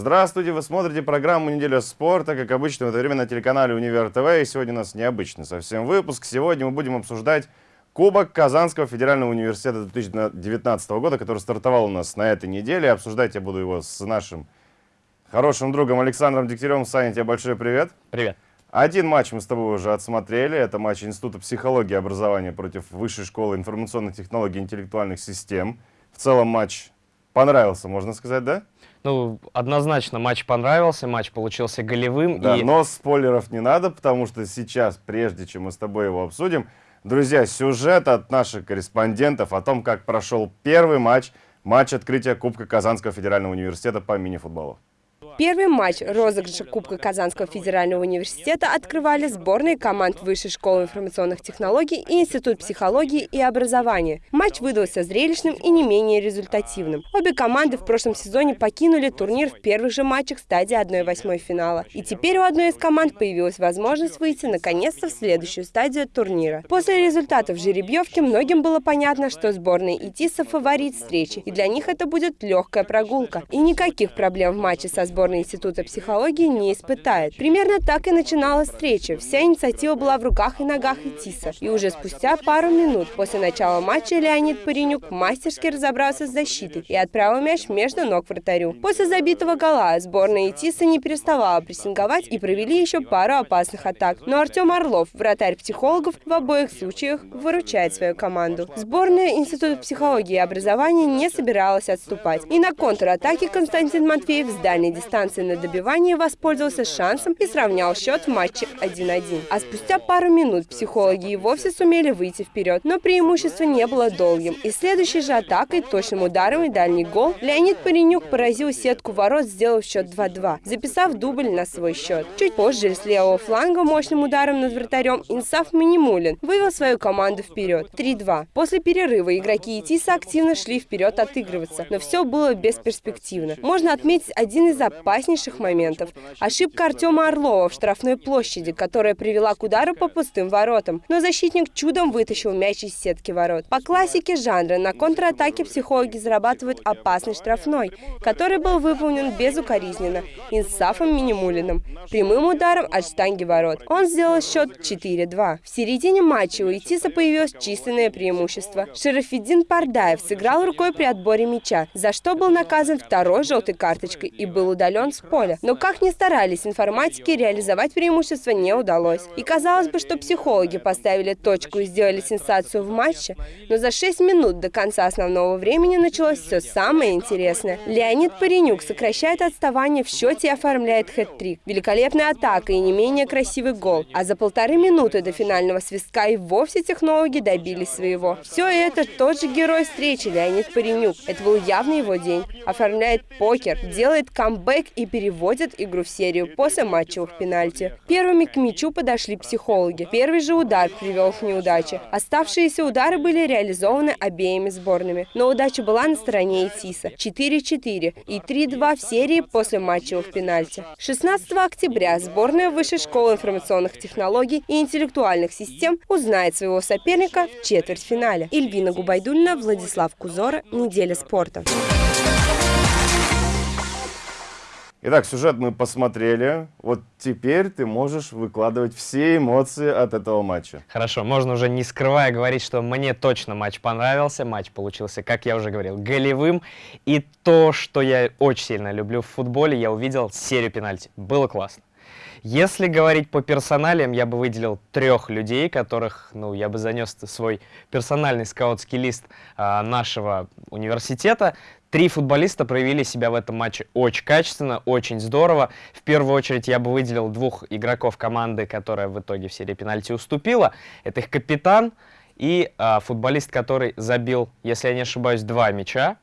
Здравствуйте, вы смотрите программу «Неделя спорта», как обычно в это время на телеканале «Универ ТВ». И сегодня у нас необычный совсем выпуск. Сегодня мы будем обсуждать Кубок Казанского федерального университета 2019 года, который стартовал у нас на этой неделе. Обсуждать я буду его с нашим хорошим другом Александром Дегтяревым. Саня, тебе большой привет. Привет. Один матч мы с тобой уже отсмотрели. Это матч Института психологии и образования против Высшей школы информационных технологий и интеллектуальных систем. В целом матч понравился, можно сказать, да? Ну, однозначно матч понравился, матч получился голевым. Да, и... но спойлеров не надо, потому что сейчас, прежде чем мы с тобой его обсудим, друзья, сюжет от наших корреспондентов о том, как прошел первый матч, матч открытия Кубка Казанского федерального университета по мини-футболу. Первый матч розыгрыша Кубка Казанского федерального университета открывали сборные команд Высшей школы информационных технологий и Институт психологии и образования. Матч выдался зрелищным и не менее результативным. Обе команды в прошлом сезоне покинули турнир в первых же матчах стадии 1-8 финала. И теперь у одной из команд появилась возможность выйти наконец-то в следующую стадию турнира. После результатов жеребьевки многим было понятно, что сборная ИТИСа фаворит встречи, и для них это будет легкая прогулка. И никаких проблем в матче со сборной сборная Института психологии не испытает. Примерно так и начиналась встреча. Вся инициатива была в руках и ногах Итиса. И уже спустя пару минут после начала матча Леонид Паренюк мастерски разобрался с защитой и отправил мяч между ног вратарю. После забитого гола сборная Итиса не переставала прессинговать и провели еще пару опасных атак. Но Артем Орлов, вратарь психологов, в обоих случаях выручает свою команду. Сборная Института психологии и образования не собиралась отступать. И на контратаке Константин Матвеев с дальней дистанции дистанции на добивание воспользовался шансом и сравнял счет в матче 1-1. А спустя пару минут психологи и вовсе сумели выйти вперед, но преимущество не было долгим. И следующей же атакой, точным ударом и дальний гол, Леонид Паренюк поразил сетку ворот, сделав счет 2-2, записав дубль на свой счет. Чуть позже с левого фланга мощным ударом над вратарем Инсаф Минимулин вывел свою команду вперед 3-2. После перерыва игроки ИТИСа активно шли вперед отыгрываться, но все было бесперспективно. Можно отметить один из опаснейших моментов. Ошибка Артема Орлова в штрафной площади, которая привела к удару по пустым воротам. Но защитник чудом вытащил мяч из сетки ворот. По классике жанра на контратаке психологи зарабатывают опасный штрафной, который был выполнен безукоризненно Инсафом Минимулиным, прямым ударом от штанги ворот. Он сделал счет 4-2. В середине матча у Итиса появилось численное преимущество. Шерафиддин Пардаев сыграл рукой при отборе мяча, за что был наказан второй желтой карточкой и был удален удален с поля. Но как ни старались информатики, реализовать преимущество не удалось. И казалось бы, что психологи поставили точку и сделали сенсацию в матче, но за 6 минут до конца основного времени началось все самое интересное. Леонид Паренюк сокращает отставание в счете и оформляет хэт-трик. Великолепная атака и не менее красивый гол. А за полторы минуты до финального свистка и вовсе технологи добились своего. Все это тот же герой встречи Леонид Паренюк. Это был явно его день. Оформляет покер, делает камбэк и переводят игру в серию после матчевых пенальти. Первыми к мячу подошли психологи. Первый же удар привел к неудаче. Оставшиеся удары были реализованы обеими сборными. Но удача была на стороне Итиса. 4-4 и 3-2 в серии после матчевых пенальти. 16 октября сборная Высшей школы информационных технологий и интеллектуальных систем узнает своего соперника в четвертьфинале. Ильвина Губайдульна, Владислав Кузора. Неделя спорта. Итак, сюжет мы посмотрели. Вот теперь ты можешь выкладывать все эмоции от этого матча. Хорошо, можно уже не скрывая говорить, что мне точно матч понравился. Матч получился, как я уже говорил, голевым. И то, что я очень сильно люблю в футболе, я увидел серию пенальти. Было классно. Если говорить по персоналиям, я бы выделил трех людей, которых, ну, я бы занес свой персональный скаутский лист а, нашего университета. Три футболиста проявили себя в этом матче очень качественно, очень здорово. В первую очередь я бы выделил двух игроков команды, которая в итоге в серии пенальти уступила. Это их капитан и а, футболист, который забил, если я не ошибаюсь, два мяча.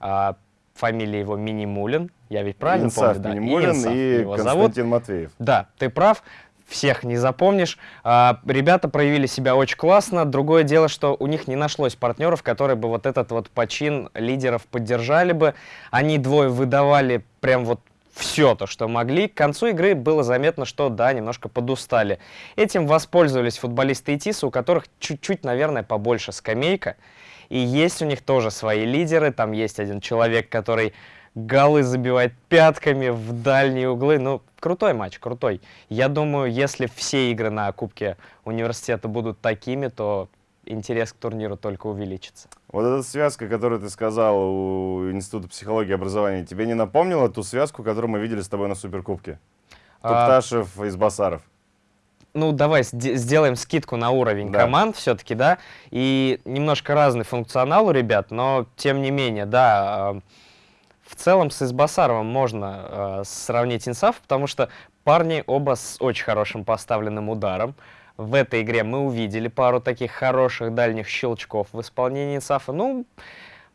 А, фамилия его Минимулин. Я ведь правильно Инсаф помню? Минимулин да? и его Константин зовут. Матвеев. Да, ты прав всех не запомнишь. А, ребята проявили себя очень классно. Другое дело, что у них не нашлось партнеров, которые бы вот этот вот почин лидеров поддержали бы. Они двое выдавали прям вот все то, что могли. К концу игры было заметно, что да, немножко подустали. Этим воспользовались футболисты ИТИСа, у которых чуть-чуть, наверное, побольше скамейка. И есть у них тоже свои лидеры. Там есть один человек, который голы забивать пятками в дальние углы. Ну, крутой матч, крутой. Я думаю, если все игры на Кубке университета будут такими, то интерес к турниру только увеличится. Вот эта связка, которую ты сказал у Института психологии и образования, тебе не напомнила ту связку, которую мы видели с тобой на Суперкубке? А, Тупташев из Басаров. Ну, давай сде- сделаем скидку на уровень Да. команд все-таки, да, и немножко разный функционал у ребят, но тем не менее, да, в целом с Избасаровым можно э, сравнить Инсаф, потому что парни оба с очень хорошим поставленным ударом. В этой игре мы увидели пару таких хороших дальних щелчков в исполнении Инсафа. Ну,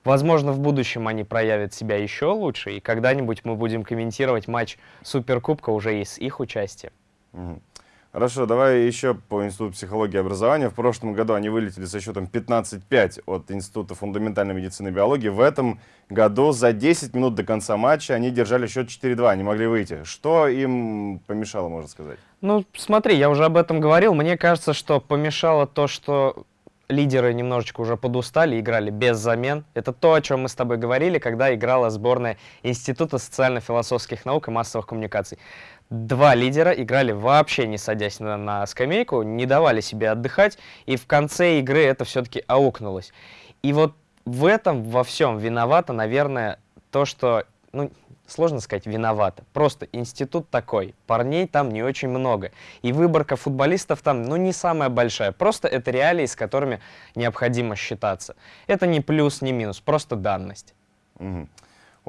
возможно, в будущем они проявят себя еще лучше, и когда-нибудь мы будем комментировать матч Суперкубка уже и с их участием. Мгм. Хорошо, давай еще по Институту психологии и образования. В прошлом году они вылетели со счетом 15-5 от Института фундаментальной медицины и биологии. В этом году за 10 минут до конца матча они держали счет 4-2, не могли выйти. Что им помешало, можно сказать? Ну, смотри, я уже об этом говорил. Мне кажется, что помешало то, что лидеры немножечко уже подустали, играли без замен. Это то, о чем мы с тобой говорили, когда играла сборная Института социально-философских наук и массовых коммуникаций. Два лидера играли вообще не садясь на, на скамейку, не давали себе отдыхать, и в конце игры это все-таки аукнулось. И вот в этом во всем виновато, наверное, то, что, ну, сложно сказать, виновата. Просто институт такой, парней там не очень много. И выборка футболистов там, ну, не самая большая. Просто это реалии, с которыми необходимо считаться. Это не плюс, не минус, просто данность. Мгм.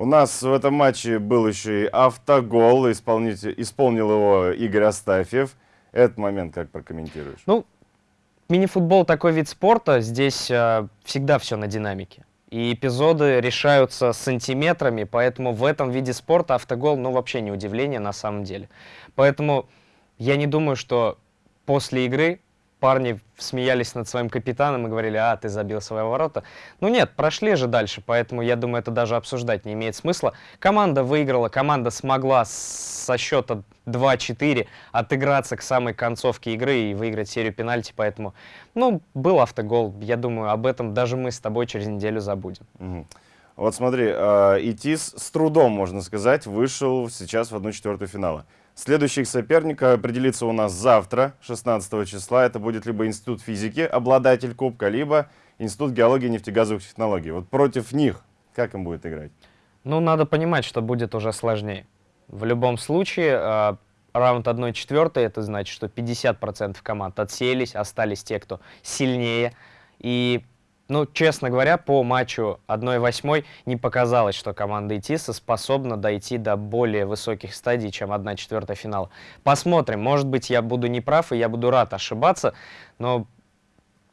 У нас в этом матче был еще и автогол, исполнил его Игорь Астафьев. Этот момент как прокомментируешь? Ну, мини-футбол такой вид спорта, здесь э, всегда все на динамике. И эпизоды решаются сантиметрами, поэтому в этом виде спорта автогол, ну, вообще не удивление на самом деле. Поэтому я не думаю, что после игры парни смеялись над своим капитаном и говорили, а, ты забил свои ворота. Ну нет, прошли же дальше, поэтому я думаю, это даже обсуждать не имеет смысла. Команда выиграла, команда смогла со счета 2-4 отыграться к самой концовке игры и выиграть серию пенальти, поэтому, ну, был автогол. Я думаю, об этом даже мы с тобой через неделю забудем. Мгм. Вот смотри, э, ИТИС с трудом, можно сказать, вышел сейчас в 1-4 финала. Следующий их соперник определится у нас завтра, 16 числа. Это будет либо Институт физики, обладатель кубка, либо Институт геологии и нефтегазовых технологий. Вот против них как им будет играть? Ну, надо понимать, что будет уже сложнее. В любом случае, э, раунд 1-4, это значит, что 50% команд отсеялись, остались те, кто сильнее. И, ну, честно говоря, по матчу 1-8 не показалось, что команда ИТИСа способна дойти до более высоких стадий, чем 1-4 финала. Посмотрим. Может быть, я буду неправ, и я буду рад ошибаться, но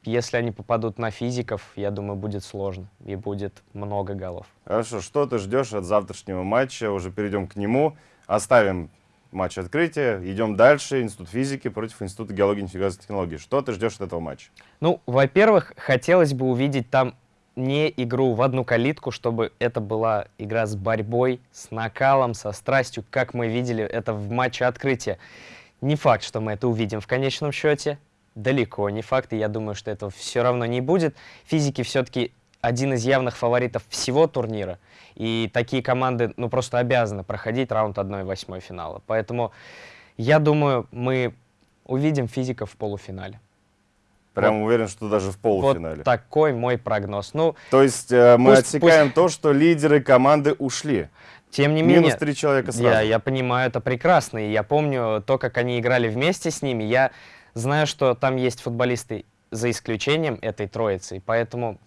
если они попадут на физиков, я думаю, будет сложно и будет много голов. Хорошо, что ты ждешь от завтрашнего матча? Уже перейдем к нему. Оставим матч открытия, идем дальше. Институт физики против Института геологии и нефтегазовых технологий. Что ты ждешь от этого матча? Ну, во-первых, хотелось бы увидеть там не игру в одну калитку, чтобы это была игра с борьбой, с накалом, со страстью, как мы видели это в матче открытия. Не факт, что мы это увидим в конечном счете. Далеко не факт, и я думаю, что этого все равно не будет. Физики все-таки один из явных фаворитов всего турнира. И такие команды, ну, просто обязаны проходить раунд 1-8 финала. Поэтому я думаю, мы увидим физиков в полуфинале. Прям уверен, что даже в полуфинале. Вот такой мой прогноз. Ну, То есть э, мы Пусть- отсекаем то, что лидеры команды ушли. тем не Минус менее, три человека сразу. я, я понимаю, это прекрасно. И я помню то, как они играли вместе с ними. Я знаю, что там есть футболисты за исключением этой троицы. и Поэтому,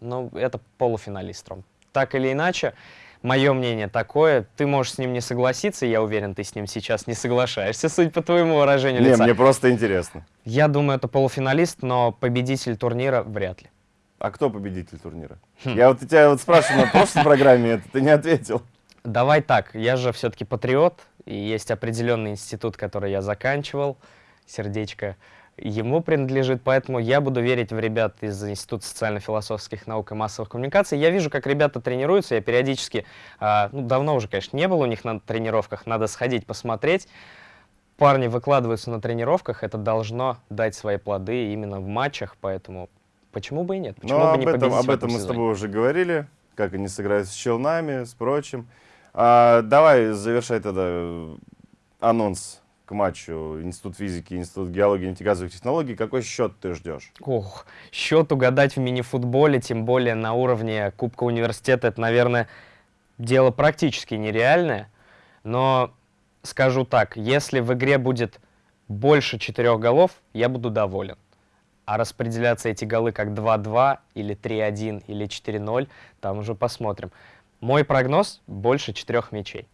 ну, это полуфиналист, Ром. Так или иначе, мое мнение такое. Ты можешь с ним не согласиться, я уверен, ты с ним сейчас не соглашаешься, судя по твоему выражению Не, лица. мне просто интересно. Я думаю, это полуфиналист, но победитель турнира вряд ли. А кто победитель турнира? Хм. Я вот тебя вот спрашивал на прошлой программе, это ты не ответил. Давай так, я же все-таки патриот, и есть определенный институт, который я заканчивал, сердечко ему принадлежит, поэтому я буду верить в ребят из Института социально-философских наук и массовых коммуникаций. Я вижу, как ребята тренируются, я периодически, а, ну, давно уже, конечно, не было у них на тренировках, надо сходить посмотреть. Парни выкладываются на тренировках, это должно дать свои плоды именно в матчах, поэтому почему бы и нет? Почему Но бы об не этом, победить об этом этом мы с сезоне? тобой уже говорили. как они сыграют с Челнами, с прочим. А, давай завершай тогда э, анонс к матчу Институт физики, Институт геологии и нефтегазовых технологий. Какой счет ты ждешь? Ох, счет угадать в мини-футболе, тем более на уровне Кубка университета, это, наверное, дело практически нереальное. Но скажу так, если в игре будет больше четырех голов, я буду доволен. А распределяться эти голы как 2-2 или 3-1 или 4-0, там уже посмотрим. Мой прогноз – больше четырех мячей.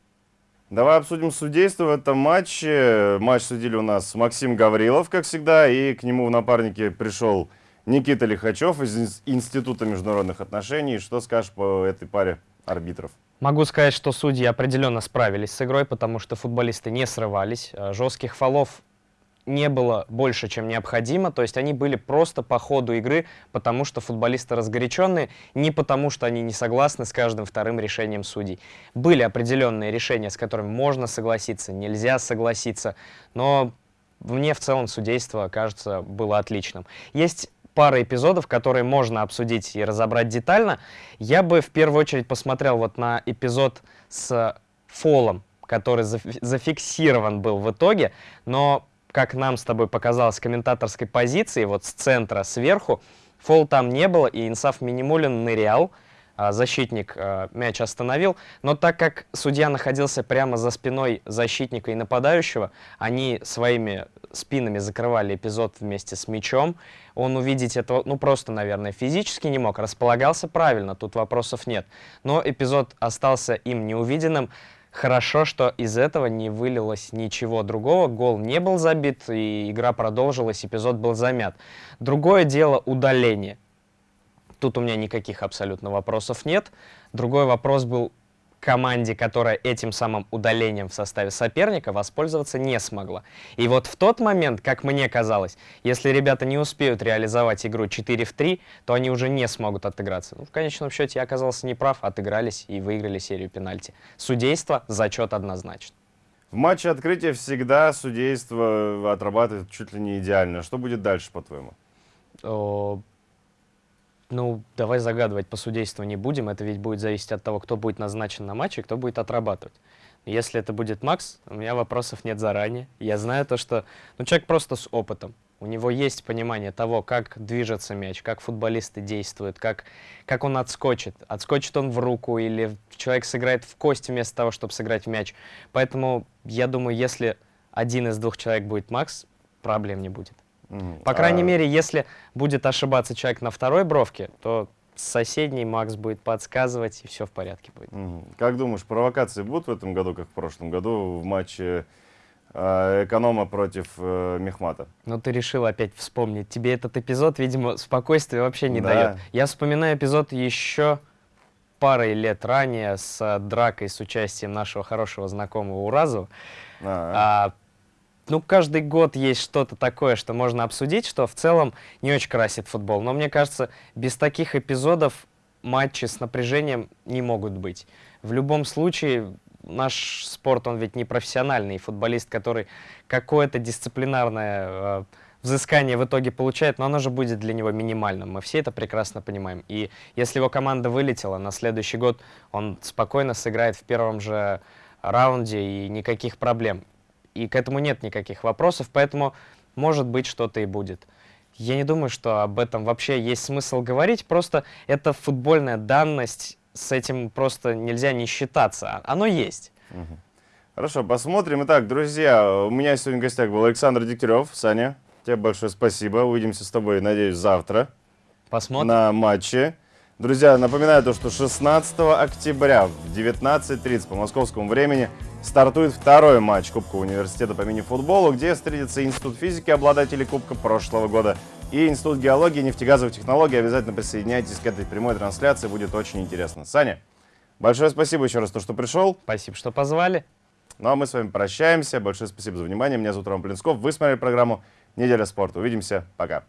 Давай обсудим судейство в этом матче. Матч судили у нас Максим Гаврилов, как всегда, и к нему в напарнике пришел Никита Лихачев из Института международных отношений. Что скажешь по этой паре арбитров? Могу сказать, что судьи определенно справились с игрой, потому что футболисты не срывались. Э, жестких фолов не было больше, чем необходимо. То есть они были просто по ходу игры, потому что футболисты разгоряченные, не потому что они не согласны с каждым вторым решением судей. Были определенные решения, с которыми можно согласиться, нельзя согласиться, но мне в целом судейство, кажется, было отличным. Есть пара эпизодов, которые можно обсудить и разобрать детально. Я бы в первую очередь посмотрел вот на эпизод с фолом, который зафиксирован был в итоге, но как нам с тобой показалось, комментаторской позиции, вот с центра сверху, фол там не было, и Инсаф Минимулин нырял, а, защитник а, мяч остановил, но так как судья находился прямо за спиной защитника и нападающего, они своими спинами закрывали эпизод вместе с мячом, он увидеть этого, ну просто, наверное, физически не мог, располагался правильно, тут вопросов нет, но эпизод остался им неувиденным, Хорошо, что из этого не вылилось ничего другого, гол не был забит, и игра продолжилась, эпизод был замят. Другое дело удаление. Тут у меня никаких абсолютно вопросов нет. Другой вопрос был команде, которая этим самым удалением в составе соперника воспользоваться не смогла. И вот в тот момент, как мне казалось, если ребята не успеют реализовать игру 4 в 3, то они уже не смогут отыграться. Ну, в конечном счете я оказался неправ, отыгрались и выиграли серию пенальти. Судейство, зачет однозначно. В матче открытия всегда судейство отрабатывает чуть ли не идеально. Что будет дальше, по-твоему? Ну, давай загадывать по судейству не будем. Это ведь будет зависеть от того, кто будет назначен на матче, кто будет отрабатывать. Если это будет Макс, у меня вопросов нет заранее. Я знаю то, что... Ну, человек просто с опытом. У него есть понимание того, как движется мяч, как футболисты действуют, как, как он отскочит. Отскочит он в руку или человек сыграет в кость вместо того, чтобы сыграть в мяч. Поэтому я думаю, если один из двух человек будет Макс, проблем не будет. По крайней а... мере, если будет ошибаться человек на второй бровке, то соседний Макс будет подсказывать, и все в порядке будет. Как думаешь, провокации будут в этом году, как в прошлом году, в матче э, Эконома против э, Мехмата? Ну, ты решил опять вспомнить. Тебе этот эпизод, видимо, спокойствия вообще не да. дает. Я вспоминаю эпизод еще парой лет ранее с дракой с участием нашего хорошего знакомого Уразу. А -а. А, ну, каждый год есть что-то такое, что можно обсудить, что в целом не очень красит футбол. Но мне кажется, без таких эпизодов матчи с напряжением не могут быть. В любом случае, наш спорт, он ведь не профессиональный. Футболист, который какое-то дисциплинарное э, взыскание в итоге получает, но оно же будет для него минимальным. Мы все это прекрасно понимаем. И если его команда вылетела, на следующий год он спокойно сыграет в первом же раунде и никаких проблем и к этому нет никаких вопросов, поэтому может быть что-то и будет. Я не думаю, что об этом вообще есть смысл говорить, просто это футбольная данность, с этим просто нельзя не считаться, оно есть. Хорошо, посмотрим. Итак, друзья, у меня сегодня в гостях был Александр Дегтярев. Саня, тебе большое спасибо. Увидимся с тобой, надеюсь, завтра. Посмотрим. На матче. Друзья, напоминаю то, что 16 октября в 19.30 по московскому времени стартует второй матч Кубка университета по мини-футболу, где встретится Институт физики, обладателей Кубка прошлого года, и Институт геологии и нефтегазовых технологий. Обязательно присоединяйтесь к этой прямой трансляции, будет очень интересно. Саня, большое спасибо еще раз, то, что пришел. Спасибо, что позвали. Ну а мы с вами прощаемся. Большое спасибо за внимание. Меня зовут Роман Плинсков. Вы смотрели программу «Неделя спорта». Увидимся. Пока.